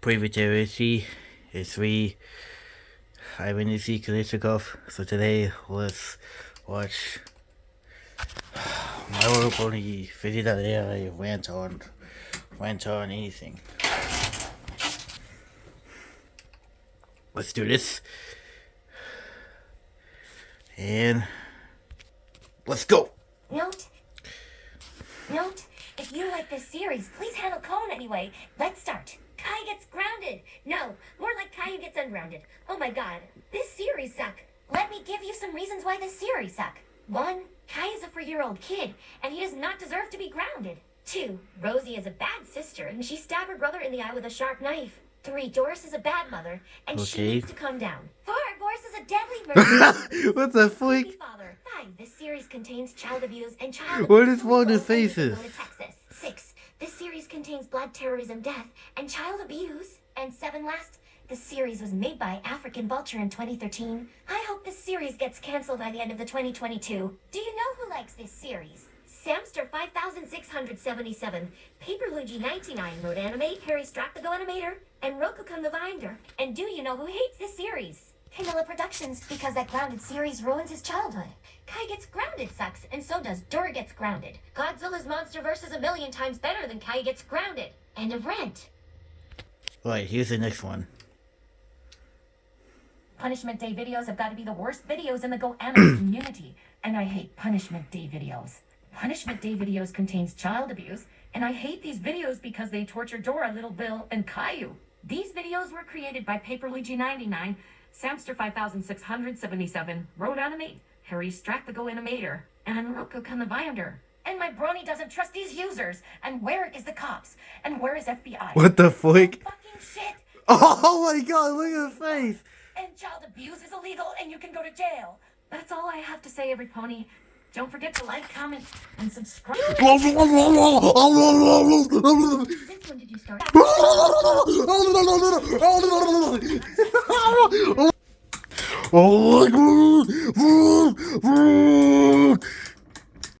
Privateerity is free. I went to see Kalishnikov, so today let's watch my work only video that I went on went on anything. Let's do this. And let's go. Note, note, if you like this series, please handle Cone anyway. Let's start. Kai gets grounded. No, more like Caillou gets ungrounded. Oh my god, this series suck. Let me give you some reasons why this series suck. One, Kai is a four-year-old kid, and he does not deserve to be grounded. Two, Rosie is a bad sister, and she stabbed her brother in the eye with a sharp knife. Three, Doris is a bad mother, and she needs to calm down. Four, Boris is a deadly murderer. what the freak? father. Five. This series contains child abuse and child. What is wrong with faces? go to Texas. Six. This series contains blood, terrorism, death, and child abuse. And seven. Last. This series was made by African Vulture in 2013. I hope this series gets canceled by the end of the 2022. Do you know who likes this series? Samster 5677, Paper Luigi 99, Road Animate, Harry Strap the Go Animator, and Rokukun the Vinder. And do you know who hates this series? Camilla Productions, because that grounded series ruins his childhood. Kai gets grounded sucks, and so does Dora gets grounded. Godzilla's Monsterverse is a million times better than Kai gets grounded. End of rant. Right, here's the next one. Punishment Day videos have got to be the worst videos in the Go Animate community, and I hate Punishment Day videos. Punishment Day videos contains child abuse, and I hate these videos because they torture Dora, Little Bill, and Caillou. These videos were created by Paper Luigi 99, Samster 5677, Road Animate, Harry Strack the Go Animator, and Roku can the Viander. And my brony doesn't trust these users. And where is the cops? And where is FBI? What the shit! Oh my god, look at the face! and child abuse is illegal and you can go to jail. That's all I have to say, every pony. Don't forget to like, comment, and subscribe. When did you start? Oh my god!